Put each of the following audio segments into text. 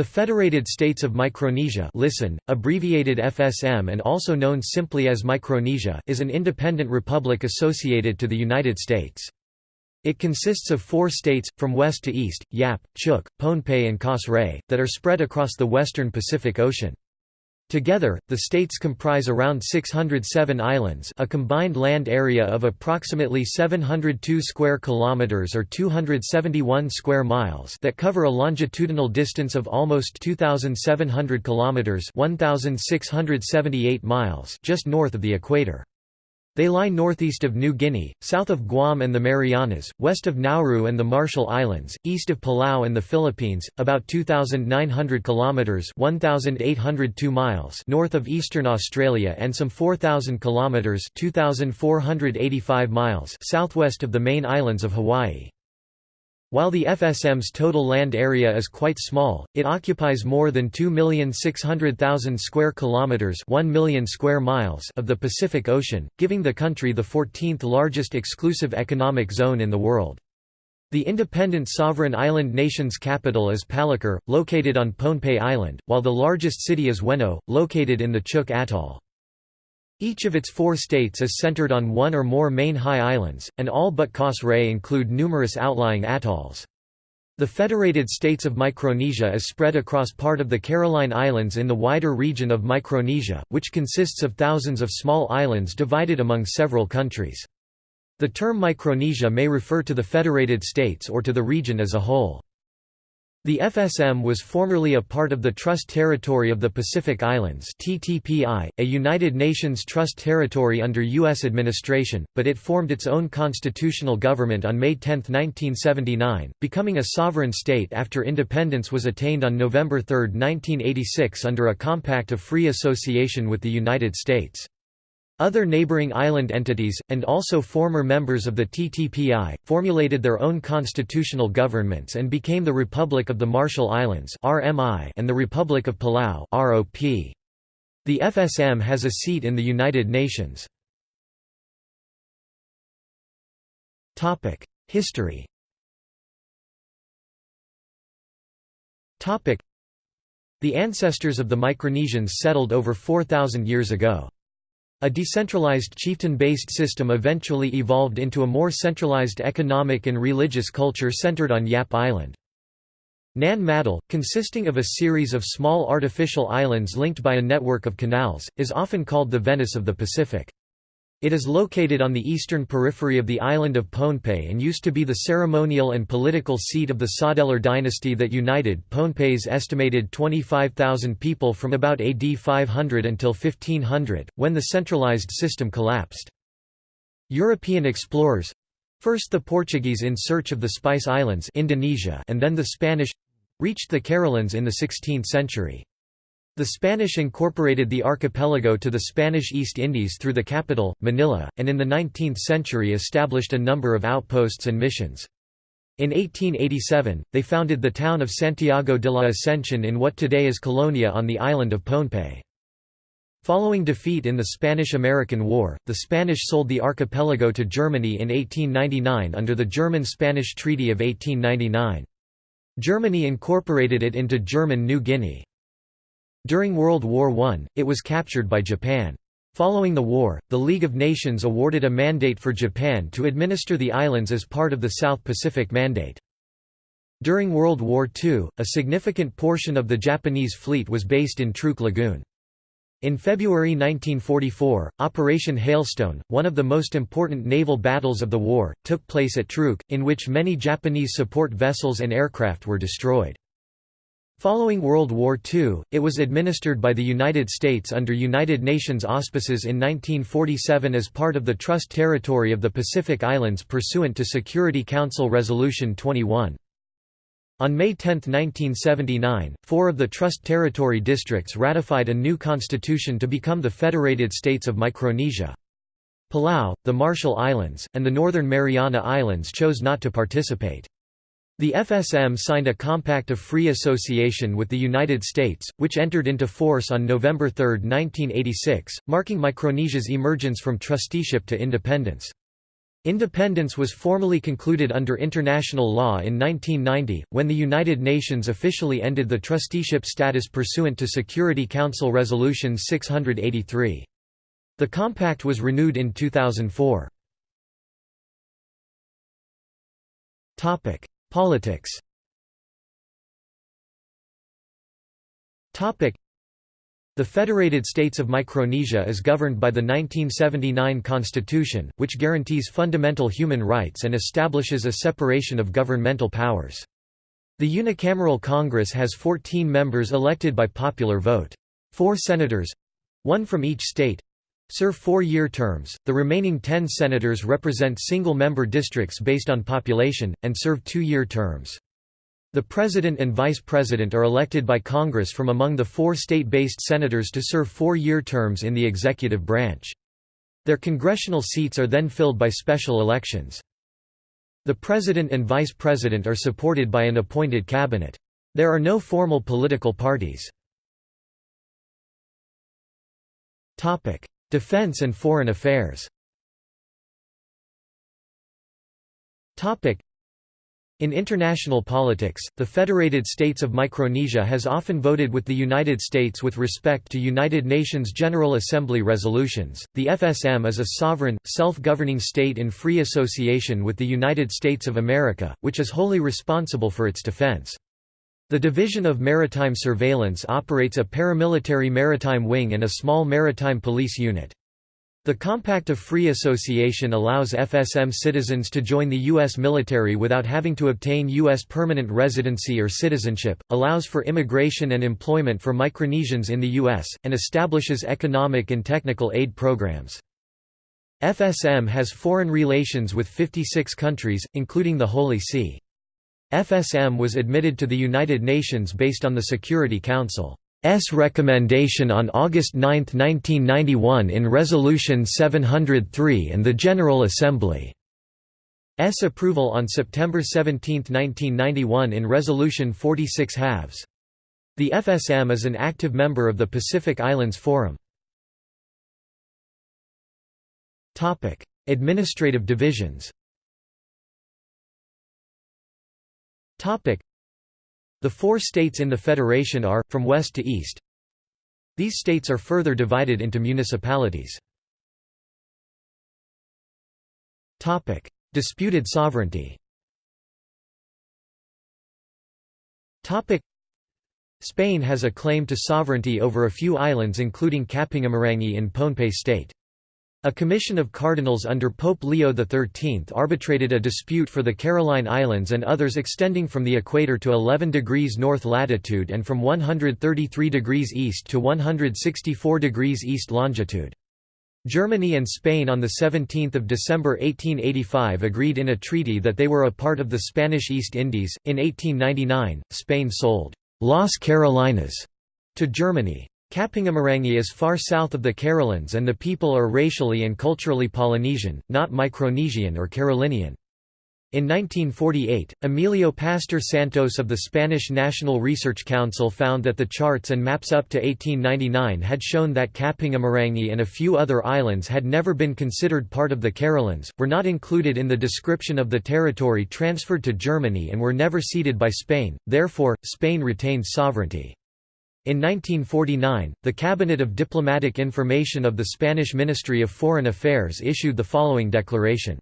The Federated States of Micronesia listen, abbreviated FSM and also known simply as Micronesia is an independent republic associated to the United States. It consists of four states, from west to east, Yap, Chuuk, Pohnpei and Kosrae, that are spread across the western Pacific Ocean. Together, the states comprise around 607 islands, a combined land area of approximately 702 square kilometers or 271 square miles that cover a longitudinal distance of almost 2700 kilometers, 1678 miles just north of the equator. They lie northeast of New Guinea, south of Guam and the Marianas, west of Nauru and the Marshall Islands, east of Palau and the Philippines, about 2900 kilometers (1802 miles) north of eastern Australia and some 4000 kilometers (2485 miles) southwest of the main islands of Hawaii. While the FSM's total land area is quite small, it occupies more than 2,600,000 square kilometers, 1 million square miles of the Pacific Ocean, giving the country the 14th largest exclusive economic zone in the world. The independent sovereign island nation's capital is Palikir, located on Pohnpei Island, while the largest city is Weno, located in the Chuuk Atoll. Each of its four states is centered on one or more main high islands, and all but Kosrae include numerous outlying atolls. The Federated States of Micronesia is spread across part of the Caroline Islands in the wider region of Micronesia, which consists of thousands of small islands divided among several countries. The term Micronesia may refer to the Federated States or to the region as a whole. The FSM was formerly a part of the Trust Territory of the Pacific Islands TTPI, a United Nations Trust Territory under U.S. administration, but it formed its own constitutional government on May 10, 1979, becoming a sovereign state after independence was attained on November 3, 1986 under a compact of free association with the United States. Other neighboring island entities, and also former members of the TTPI, formulated their own constitutional governments and became the Republic of the Marshall Islands and the Republic of Palau The FSM has a seat in the United Nations. History The ancestors of the Micronesians settled over 4,000 years ago. A decentralized chieftain-based system eventually evolved into a more centralized economic and religious culture centered on Yap Island. Nan Madol, consisting of a series of small artificial islands linked by a network of canals, is often called the Venice of the Pacific. It is located on the eastern periphery of the island of Pohnpei and used to be the ceremonial and political seat of the Saudeleur dynasty that united Pohnpei's estimated 25,000 people from about AD 500 until 1500, when the centralized system collapsed. European explorers—first the Portuguese in search of the Spice Islands Indonesia and then the Spanish—reached the Carolines in the 16th century. The Spanish incorporated the archipelago to the Spanish East Indies through the capital, Manila, and in the 19th century established a number of outposts and missions. In 1887, they founded the town of Santiago de la Ascensión in what today is Colonia on the island of Pohnpei. Following defeat in the Spanish–American War, the Spanish sold the archipelago to Germany in 1899 under the German–Spanish Treaty of 1899. Germany incorporated it into German New Guinea. During World War I, it was captured by Japan. Following the war, the League of Nations awarded a mandate for Japan to administer the islands as part of the South Pacific Mandate. During World War II, a significant portion of the Japanese fleet was based in Truk Lagoon. In February 1944, Operation Hailstone, one of the most important naval battles of the war, took place at Truk, in which many Japanese support vessels and aircraft were destroyed. Following World War II, it was administered by the United States under United Nations auspices in 1947 as part of the Trust Territory of the Pacific Islands pursuant to Security Council Resolution 21. On May 10, 1979, four of the Trust Territory districts ratified a new constitution to become the Federated States of Micronesia. Palau, the Marshall Islands, and the Northern Mariana Islands chose not to participate. The FSM signed a Compact of Free Association with the United States, which entered into force on November 3, 1986, marking Micronesia's emergence from trusteeship to independence. Independence was formally concluded under international law in 1990, when the United Nations officially ended the trusteeship status pursuant to Security Council Resolution 683. The compact was renewed in 2004. Politics the Federated States of Micronesia is governed by the 1979 Constitution, which guarantees fundamental human rights and establishes a separation of governmental powers. The unicameral Congress has 14 members elected by popular vote. Four senators—one from each state, serve four-year terms, the remaining ten senators represent single-member districts based on population, and serve two-year terms. The President and Vice President are elected by Congress from among the four state-based senators to serve four-year terms in the executive branch. Their congressional seats are then filled by special elections. The President and Vice President are supported by an appointed cabinet. There are no formal political parties. Defense and foreign affairs in international politics, the Federated States of Micronesia has often voted with the United States with respect to United Nations General Assembly resolutions. The FSM is a sovereign, self governing state in free association with the United States of America, which is wholly responsible for its defense. The Division of Maritime Surveillance operates a paramilitary maritime wing and a small maritime police unit. The Compact of Free Association allows FSM citizens to join the U.S. military without having to obtain U.S. permanent residency or citizenship, allows for immigration and employment for Micronesians in the U.S., and establishes economic and technical aid programs. FSM has foreign relations with 56 countries, including the Holy See. FSM was admitted to the United Nations based on the Security Council's recommendation on August 9, 1991 in Resolution 703 and the General Assembly's approval on September 17, 1991 in Resolution 46 halves. The FSM is an active member of the Pacific Islands Forum. Administrative divisions The four states in the federation are, from west to east. These states are further divided into municipalities. Disputed sovereignty Spain has a claim to sovereignty over a few islands including Kapingamarangi in Pohnpei state. A commission of cardinals under Pope Leo XIII arbitrated a dispute for the Caroline Islands and others extending from the equator to 11 degrees north latitude and from 133 degrees east to 164 degrees east longitude. Germany and Spain on 17 December 1885 agreed in a treaty that they were a part of the Spanish East Indies. In 1899, Spain sold Las Carolinas to Germany. Kapingamarangi is far south of the Carolines and the people are racially and culturally Polynesian, not Micronesian or Carolinian. In 1948, Emilio Pastor Santos of the Spanish National Research Council found that the charts and maps up to 1899 had shown that Kapingamarangi and a few other islands had never been considered part of the Carolines, were not included in the description of the territory transferred to Germany and were never ceded by Spain, therefore, Spain retained sovereignty. In 1949, the Cabinet of Diplomatic Information of the Spanish Ministry of Foreign Affairs issued the following declaration.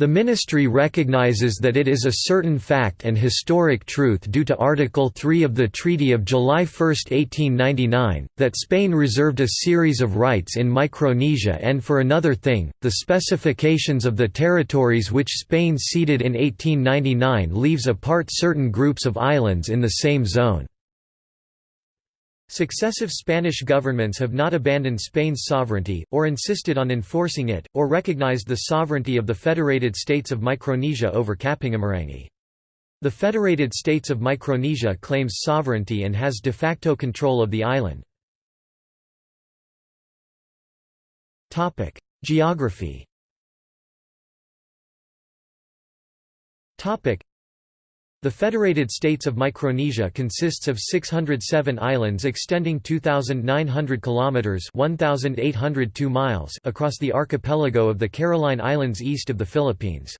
The Ministry recognizes that it is a certain fact and historic truth due to Article 3 of the Treaty of July 1, 1899, that Spain reserved a series of rights in Micronesia and for another thing, the specifications of the territories which Spain ceded in 1899 leaves apart certain groups of islands in the same zone. Successive Spanish governments have not abandoned Spain's sovereignty, or insisted on enforcing it, or recognized the sovereignty of the Federated States of Micronesia over Kapingamarangi. The Federated States of Micronesia claims sovereignty and has de facto control of the island. Geography The Federated States of Micronesia consists of 607 islands extending 2,900 kilometers (1,802 miles) across the archipelago of the Caroline Islands east of the Philippines.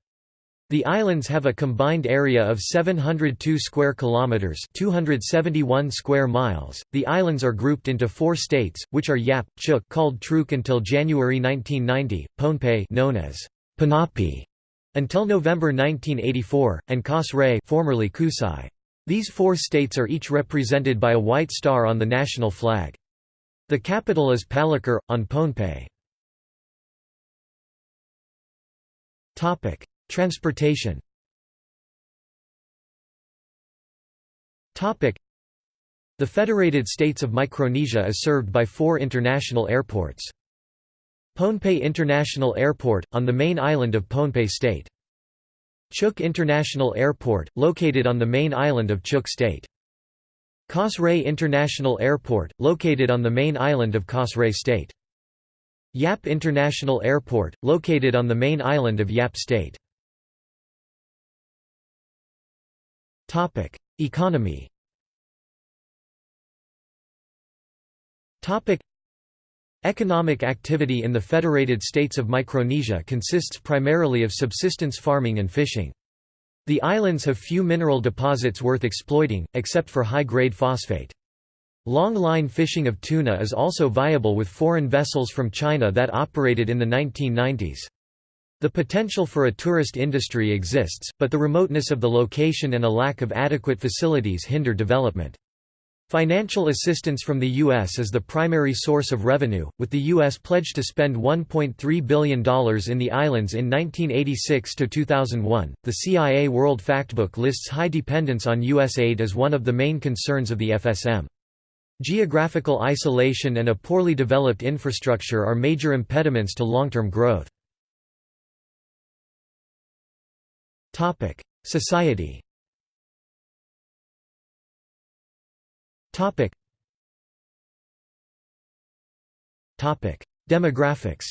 The islands have a combined area of 702 square kilometers, 271 square miles. The islands are grouped into four states, which are Yap, Chuuk, called Truk until January 1990, Pohnpei, known as Ponape, until November 1984, and Kosrae formerly Kusai. These four states are each represented by a white star on the national flag. The capital is Palikir, on Pohnpei. Transportation The Federated States of Micronesia is served by four international airports. Pohnpei International Airport, on the main island of Pohnpei State. Chuuk International Airport, located on the main island of Chuuk State. Kosrae International Airport, located on the main island of Kosrae State. Yap International Airport, located on the main island of Yap State. Economy Economic activity in the Federated States of Micronesia consists primarily of subsistence farming and fishing. The islands have few mineral deposits worth exploiting, except for high-grade phosphate. Long-line fishing of tuna is also viable with foreign vessels from China that operated in the 1990s. The potential for a tourist industry exists, but the remoteness of the location and a lack of adequate facilities hinder development. Financial assistance from the U.S. is the primary source of revenue, with the U.S. pledged to spend $1.3 billion in the islands in 1986 to 2001. The CIA World Factbook lists high dependence on U.S. aid as one of the main concerns of the FSM. Geographical isolation and a poorly developed infrastructure are major impediments to long-term growth. Society Topic. Topic. Demographics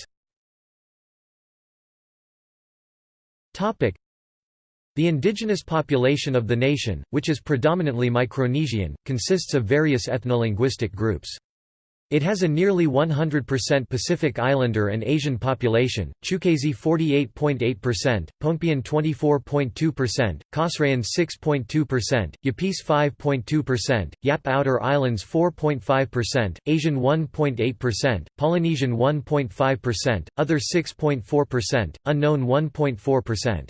Topic. The indigenous population of the nation, which is predominantly Micronesian, consists of various ethno-linguistic groups. It has a nearly 100% Pacific Islander and Asian population, Chuukese 48.8%, Pohnpeian 24.2%, Kosraean 6.2%, Yapese 5.2%, Yap Outer Islands 4.5%, Asian 1.8%, Polynesian 1.5%, other 6.4%, unknown 1.4%.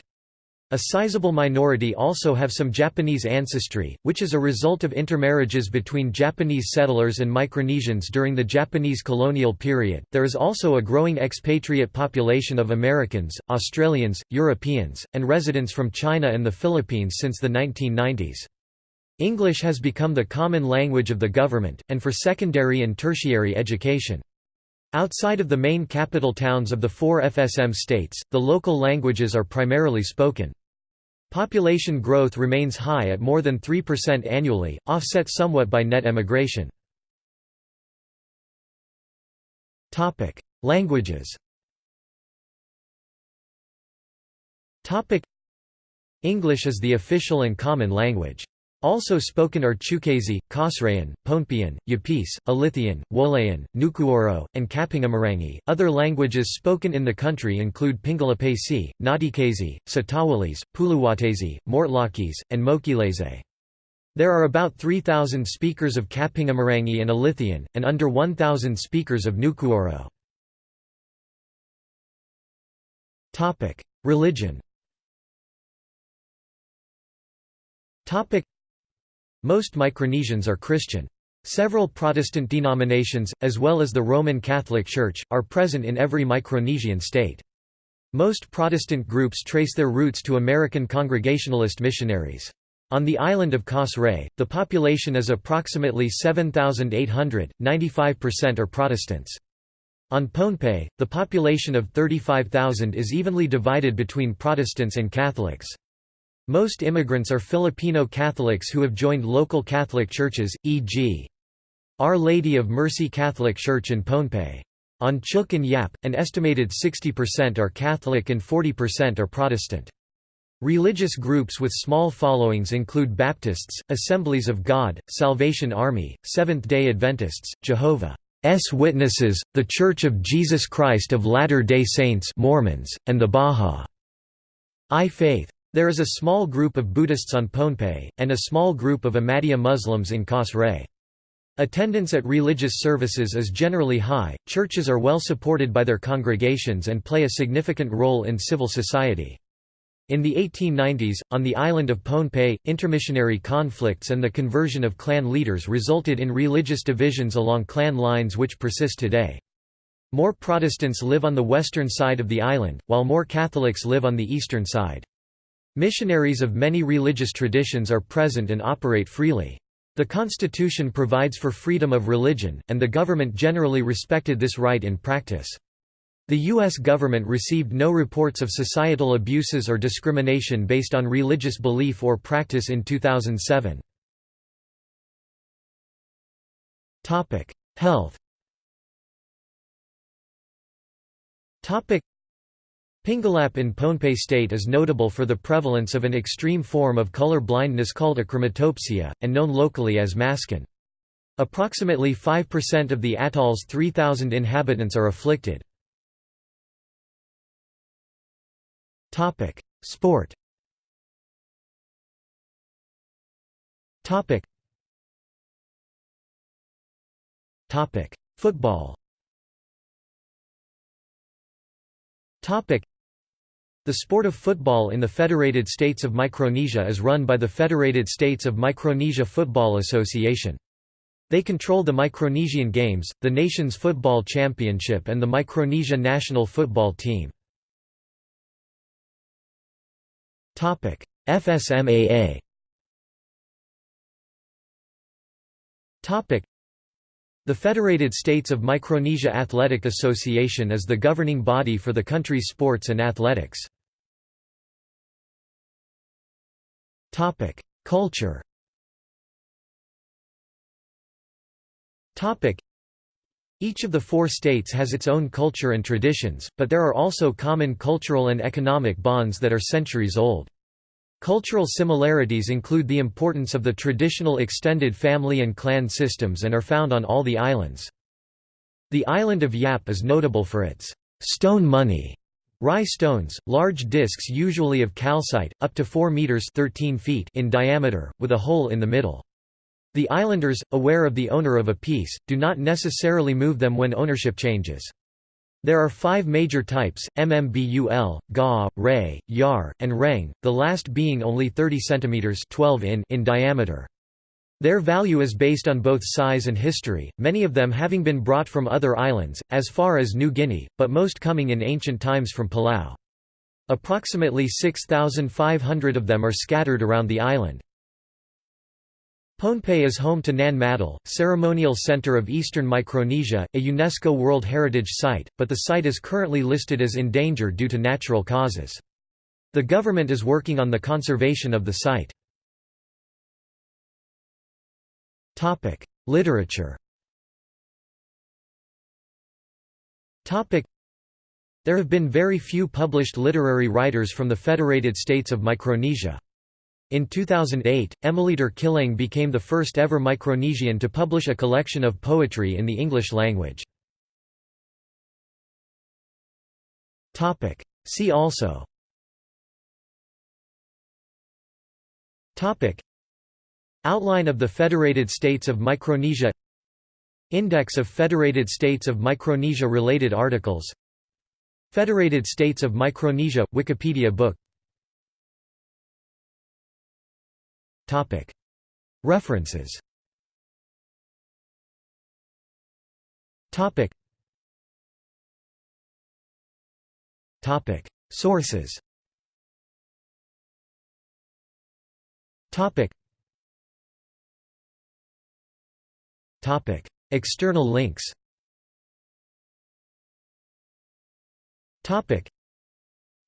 A sizable minority also have some Japanese ancestry, which is a result of intermarriages between Japanese settlers and Micronesians during the Japanese colonial period. There is also a growing expatriate population of Americans, Australians, Europeans, and residents from China and the Philippines since the 1990s. English has become the common language of the government, and for secondary and tertiary education. Outside of the main capital towns of the four FSM states, the local languages are primarily spoken. Population growth remains high at more than 3% annually, offset somewhat by net emigration. Languages English is the official and common language. Also spoken are Chuukese, Kosraean, Pohnpeian, Yapese, Alithian, Woleaian, Nukuoro, and Kapingamarangi. Other languages spoken in the country include Pingelapese, Nadikese, Satawalese, Puluwatese, Mortlakese, and Mokilese. There are about 3,000 speakers of Kapingamarangi and Alithian, and under 1,000 speakers of Nukuoro. Religion most Micronesians are Christian. Several Protestant denominations, as well as the Roman Catholic Church, are present in every Micronesian state. Most Protestant groups trace their roots to American Congregationalist missionaries. On the island of Kosrae, the population is approximately 7,800, 95% are Protestants. On Pohnpei, the population of 35,000 is evenly divided between Protestants and Catholics. Most immigrants are Filipino Catholics who have joined local Catholic churches, e.g. Our Lady of Mercy Catholic Church in Pohnpei. On Chuuk and Yap, an estimated 60% are Catholic and 40% are Protestant. Religious groups with small followings include Baptists, Assemblies of God, Salvation Army, Seventh-day Adventists, Jehovah's Witnesses, The Church of Jesus Christ of Latter-day Saints Mormons, and the Bahá'í Faith. There is a small group of Buddhists on Pohnpei, and a small group of Ahmadiyya Muslims in Kosrae. Attendance at religious services is generally high, churches are well supported by their congregations and play a significant role in civil society. In the 1890s, on the island of Pohnpei, intermissionary conflicts and the conversion of clan leaders resulted in religious divisions along clan lines which persist today. More Protestants live on the western side of the island, while more Catholics live on the eastern side. Missionaries of many religious traditions are present and operate freely. The Constitution provides for freedom of religion, and the government generally respected this right in practice. The U.S. government received no reports of societal abuses or discrimination based on religious belief or practice in 2007. Health Pingalap in Pohnpei state is notable for the prevalence of an extreme form of color blindness called achromatopsia, and known locally as maskin. Approximately 5% of the atoll's 3,000 inhabitants are afflicted. Sport. Topic. Topic: Football. Topic: The sport of football in the Federated States of Micronesia is run by the Federated States of Micronesia Football Association. They control the Micronesian Games, the nation's football championship and the Micronesia national football team. FSMAA the Federated States of Micronesia Athletic Association is the governing body for the country's sports and athletics. Culture each of the four states has its own culture and traditions, but there are also common cultural and economic bonds that are centuries old. Cultural similarities include the importance of the traditional extended family and clan systems and are found on all the islands. The island of Yap is notable for its stone money Rai stones, large discs usually of calcite, up to 4 meters 13 feet in diameter, with a hole in the middle. The islanders, aware of the owner of a piece, do not necessarily move them when ownership changes. There are five major types, MMBUL, Ga, Ray, Yar, and Reng, the last being only 30 cm 12 in, in diameter. Their value is based on both size and history, many of them having been brought from other islands, as far as New Guinea, but most coming in ancient times from Palau. Approximately 6,500 of them are scattered around the island. Pohnpei is home to Nan Madol, ceremonial center of Eastern Micronesia, a UNESCO World Heritage Site, but the site is currently listed as in danger due to natural causes. The government is working on the conservation of the site. Literature There have been very few published literary writers from the Federated States of Micronesia. In 2008, Emelihter Kihleng became the first ever Micronesian to publish a collection of poetry in the English language. See also Outline of the Federated States of Micronesia. Index of Federated States of Micronesia related articles. Federated States of Micronesia – Wikipedia book. References. Sources External links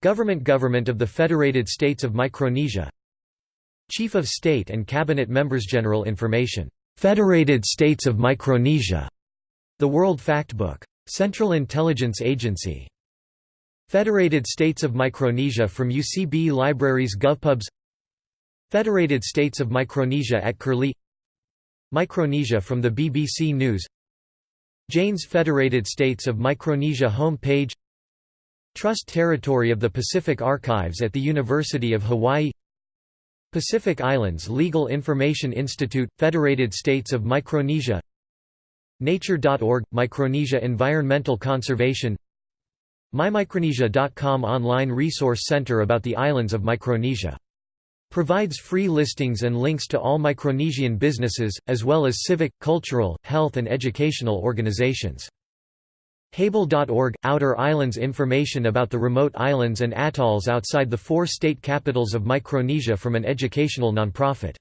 Government Government of the Federated States of Micronesia Chief of State and Cabinet Members General Information. Federated States of Micronesia. The World Factbook. Central Intelligence Agency. Federated States of Micronesia from UCB Libraries GovPubs Federated States of Micronesia at Curlie Micronesia from the BBC News. Jane's Federated States of Micronesia home page Trust Territory of the Pacific Archives at the University of Hawaii. Pacific Islands Legal Information Institute – Federated States of Micronesia. Nature.org – Micronesia Environmental Conservation. MyMicronesia.com online resource center about the islands of Micronesia. Provides free listings and links to all Micronesian businesses, as well as civic, cultural, health and educational organizations. Hable.org – Outer Islands information about the remote islands and atolls outside the four state capitals of Micronesia from an educational nonprofit.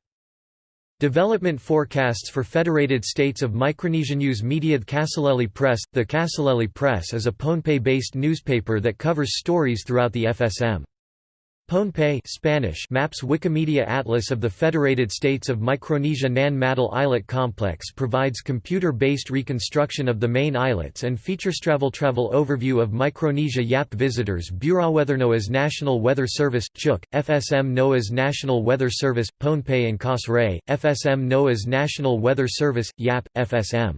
Development forecasts for Federated States of Micronesia News Media The Kaselehlie Press The Kaselehlie Press is a Pohnpei-based newspaper that covers stories throughout the FSM. Pohnpei Spanish maps Wikimedia Atlas of the Federated States of Micronesia Nan Madol Islet Complex provides computer-based reconstruction of the main islets and features travel travel overview of Micronesia YAP visitors Bureau Weather NOAA's National Weather Service, Chuuk, FSM NOAA's National Weather Service, Pohnpei and Kosrae, FSM NOAA's National Weather Service, YAP, FSM